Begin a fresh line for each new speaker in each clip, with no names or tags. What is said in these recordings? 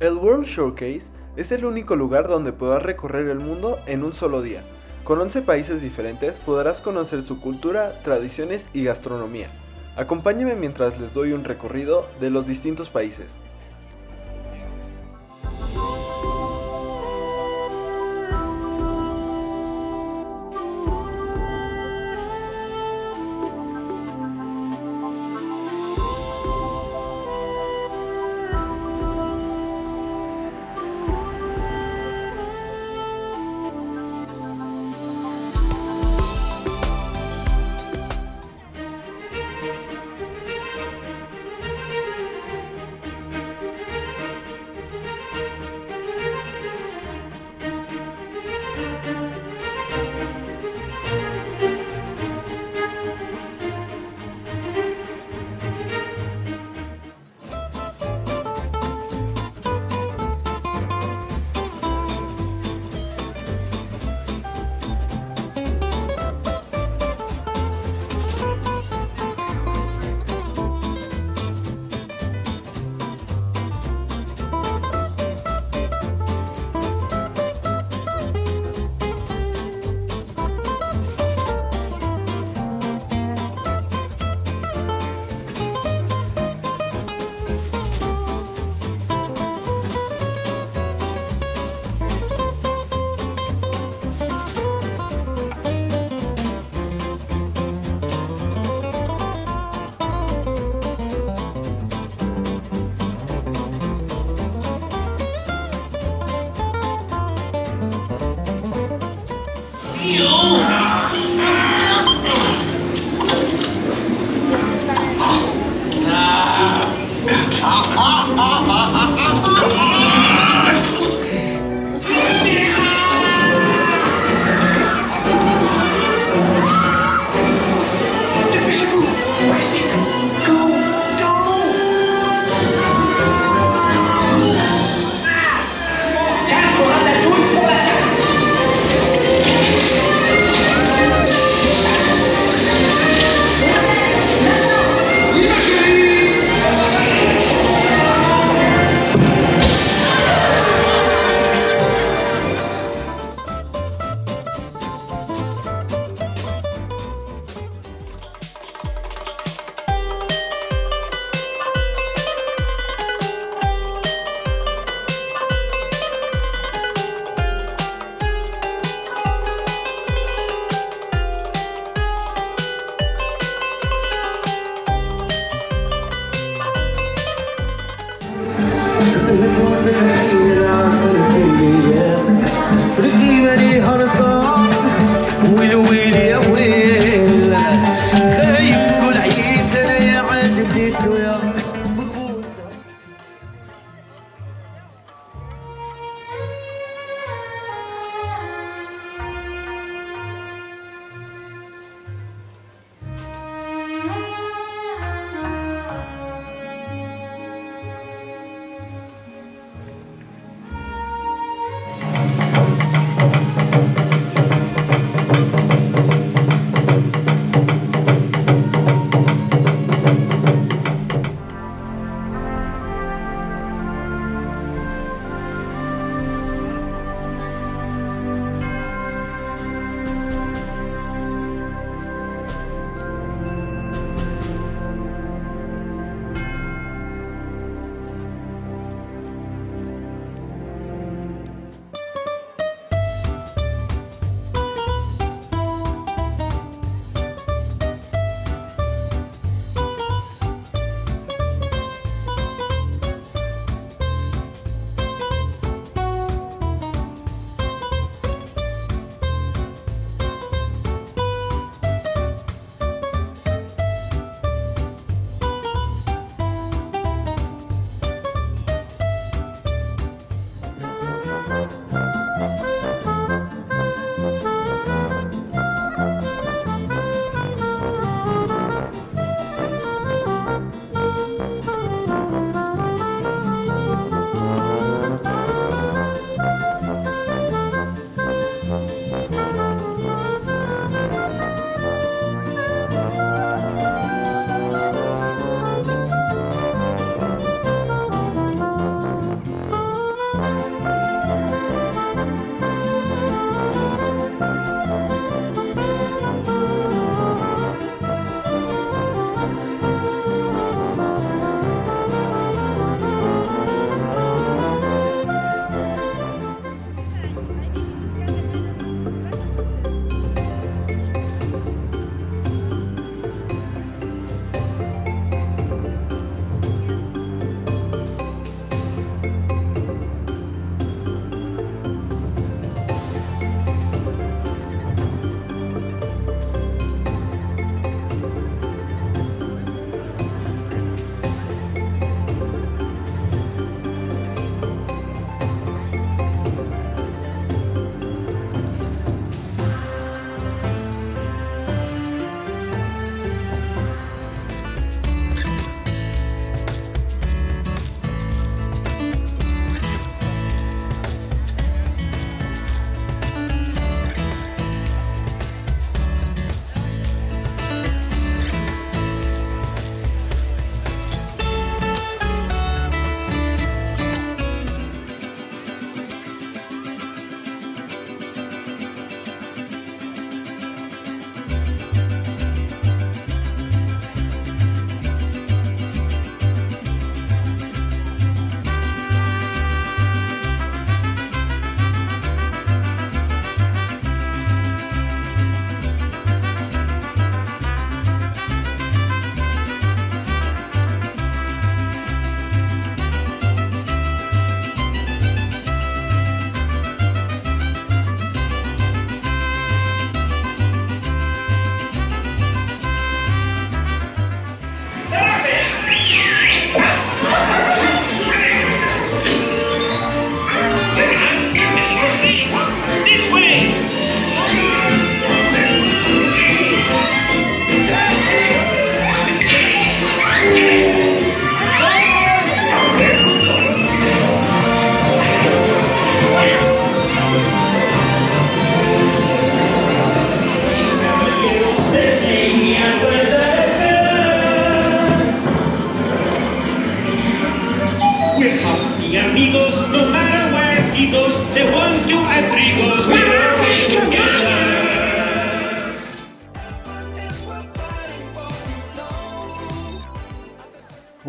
El World Showcase es el único lugar donde podrás recorrer el mundo en un solo día. Con 11 países diferentes podrás conocer su cultura, tradiciones y gastronomía. Acompáñenme mientras les doy un recorrido de los distintos países.
啊油加油好好好好好好 i'm Pretty very hard.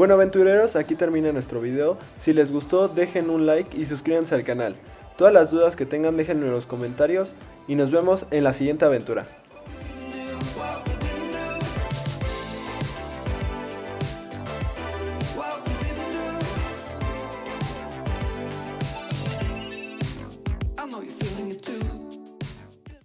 Bueno aventureros, aquí termina nuestro video. Si les gustó, dejen un like y suscríbanse al canal. Todas las dudas que tengan déjenme en los comentarios y nos vemos en la siguiente aventura.